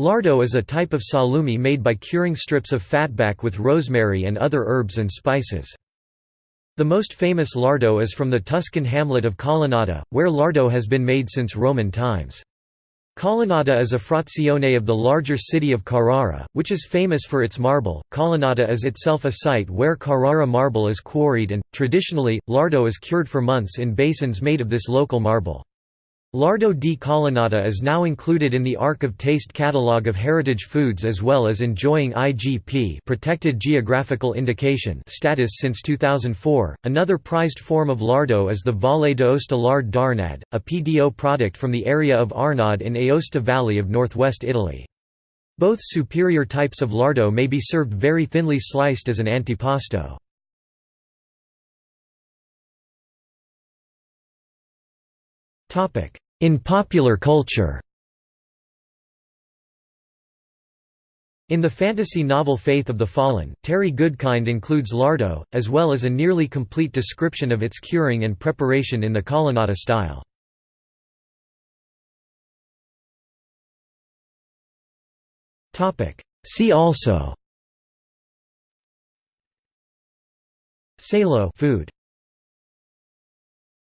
Lardo is a type of salumi made by curing strips of fatback with rosemary and other herbs and spices. The most famous lardo is from the Tuscan hamlet of Colonnata, where lardo has been made since Roman times. Colonnata is a frazione of the larger city of Carrara, which is famous for its marble. Colonnata is itself a site where Carrara marble is quarried and, traditionally, lardo is cured for months in basins made of this local marble. Lardo di Colonnata is now included in the Arc of Taste catalogue of heritage foods as well as enjoying IGP protected geographical indication status since 2004. Another prized form of lardo is the Valle d'Aosta lard d'Arnad, a PDO product from the area of Arnad in Aosta Valley of northwest Italy. Both superior types of lardo may be served very thinly sliced as an antipasto. In popular culture. In the fantasy novel Faith of the Fallen, Terry Goodkind includes lardo, as well as a nearly complete description of its curing and preparation in the Colonnata style. See also. Salo food